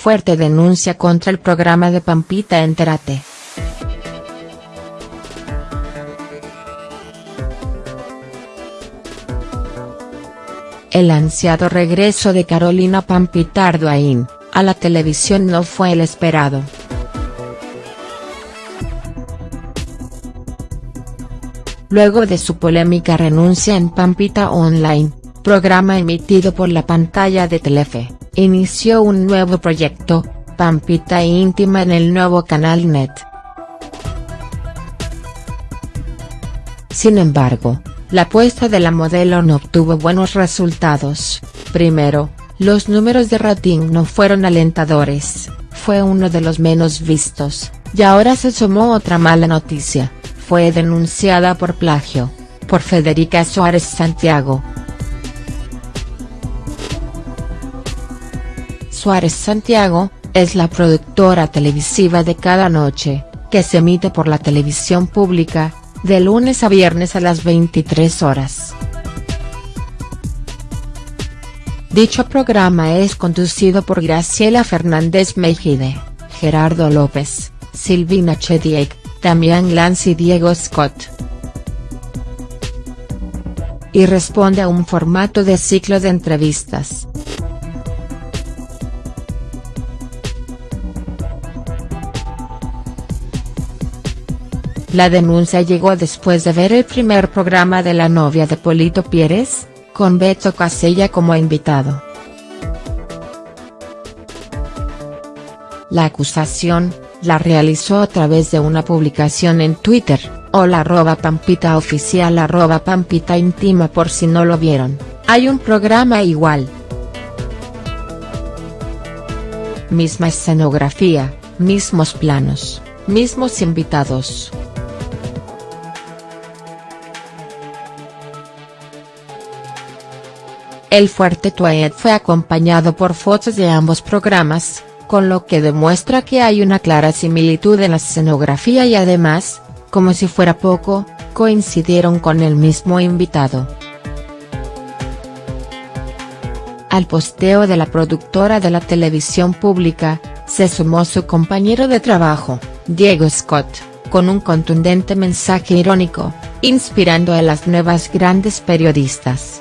fuerte denuncia contra el programa de Pampita Entérate. El ansiado regreso de Carolina Pampita Arduain, a la televisión no fue el esperado. Luego de su polémica renuncia en Pampita Online, programa emitido por la pantalla de Telefe, inició un nuevo proyecto, Pampita Íntima en el nuevo canal NET. Sin embargo, la apuesta de la modelo no obtuvo buenos resultados, primero, los números de rating no fueron alentadores, fue uno de los menos vistos, y ahora se sumó otra mala noticia fue denunciada por plagio, por Federica Suárez Santiago. Suárez Santiago, es la productora televisiva de Cada Noche, que se emite por la televisión pública, de lunes a viernes a las 23 horas. Dicho programa es conducido por Graciela Fernández Mejide, Gerardo López, Silvina Chediek, Damián Lance y Diego Scott. Y responde a un formato de ciclo de entrevistas. La denuncia llegó después de ver el primer programa de la novia de Polito Pérez, con Beto Casella como invitado. La acusación, la realizó a través de una publicación en Twitter, hola arroba pampita oficial arroba pampita íntima por si no lo vieron, hay un programa igual. Misma escenografía, mismos planos, mismos invitados. El fuerte tweet fue acompañado por fotos de ambos programas, con lo que demuestra que hay una clara similitud en la escenografía y además, como si fuera poco, coincidieron con el mismo invitado. Al posteo de la productora de la televisión pública, se sumó su compañero de trabajo, Diego Scott, con un contundente mensaje irónico, inspirando a las nuevas grandes periodistas.